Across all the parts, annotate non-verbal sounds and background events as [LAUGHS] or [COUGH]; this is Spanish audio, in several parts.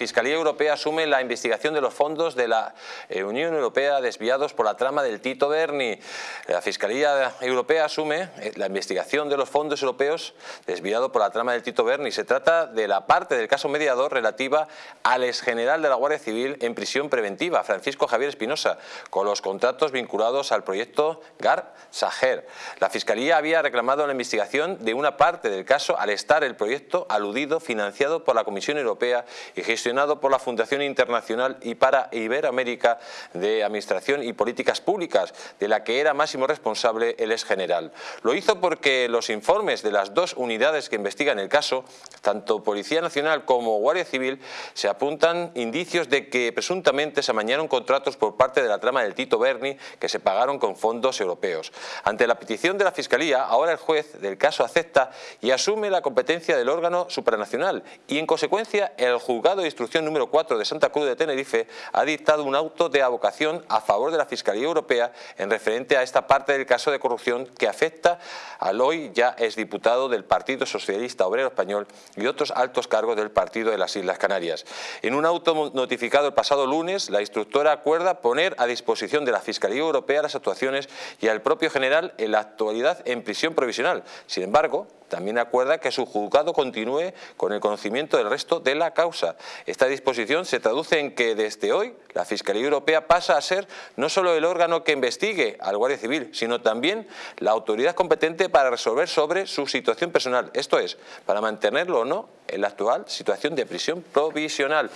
Fiscalía Europea asume la investigación de los fondos de la eh, Unión Europea desviados por la trama del Tito Berni. La Fiscalía Europea asume eh, la investigación de los fondos europeos desviados por la trama del Tito Berni. Se trata de la parte del caso mediador relativa al exgeneral de la Guardia Civil en prisión preventiva, Francisco Javier Espinosa, con los contratos vinculados al proyecto GAR Sager. La Fiscalía había reclamado la investigación de una parte del caso al estar el proyecto aludido financiado por la Comisión Europea y gestionado por la Fundación Internacional y para Iberoamérica de Administración y Políticas Públicas, de la que era máximo responsable el ex general. Lo hizo porque los informes de las dos unidades que investigan el caso, tanto Policía Nacional como Guardia Civil, se apuntan indicios de que presuntamente se amañaron contratos por parte de la trama del Tito Berni que se pagaron con fondos europeos. Ante la petición de la Fiscalía, ahora el juez del caso acepta y asume la competencia del órgano supranacional y en consecuencia el juzgado de instrucción número 4 de Santa Cruz de Tenerife ha dictado un auto de avocación a favor de la Fiscalía Europea en referente a esta parte del caso de corrupción que afecta al hoy ya exdiputado del Partido Socialista Obrero Español y otros altos cargos del Partido de las Islas Canarias. En un auto notificado el pasado lunes, la instructora acuerda poner a disposición de la Fiscalía Europea las actuaciones y al propio general en la actualidad en prisión provisional. Sin embargo, también acuerda que su juzgado continúe con el conocimiento del resto de la causa. Esta disposición se traduce en que desde hoy la Fiscalía Europea pasa a ser no solo el órgano que investigue al Guardia Civil, sino también la autoridad competente para resolver sobre su situación personal, esto es, para mantenerlo o no en la actual situación de prisión provisional.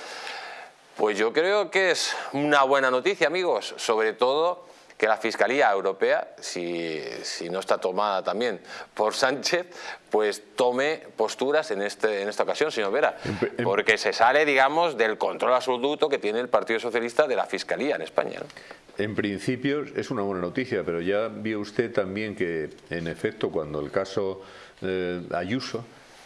Pues yo creo que es una buena noticia, amigos, sobre todo que la Fiscalía Europea, si, no está tomada también por Sánchez, pues tome posturas en, este, en esta ocasión, señor Vera, porque se sale, digamos, del control absoluto que tiene el Partido Socialista de la Fiscalía en España. En principio es una buena noticia, pero ya vio usted también que, en efecto, cuando el caso eh, Ayuso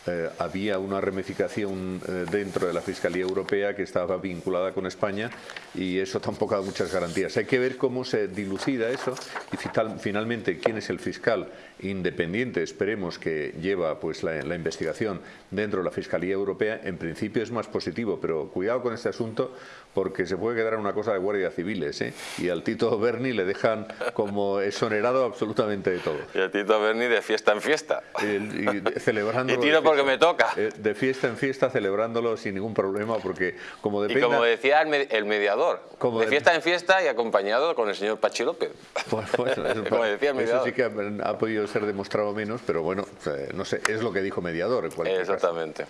eh, había una ramificación eh, dentro de la Fiscalía Europea que estaba vinculada con España y eso tampoco da muchas garantías. Hay que ver cómo se dilucida eso y finalmente quién es el fiscal independiente, esperemos que lleva pues la, investigación dentro de la Fiscalía Europea, en principio es más positivo, pero cuidado con este asunto porque se puede quedar una cosa de guardia civiles ¿eh? y al Tito Berni le dejan como exonerado absolutamente de todo. Y al Tito Berni de fiesta en fiesta. y, celebrando [LAUGHS] que me toca. Eh, de fiesta en fiesta, celebrándolo sin ningún problema, porque como depende... Y como decía el, mediador, como de, fiesta en fiesta y acompañado con el señor Pachi López. [LAUGHS] Pues, eso, [LAUGHS] como decía el mediador. Eso sí que ha, podido ser demostrado menos, pero bueno, no sé, es lo que dijo mediador. Exactamente.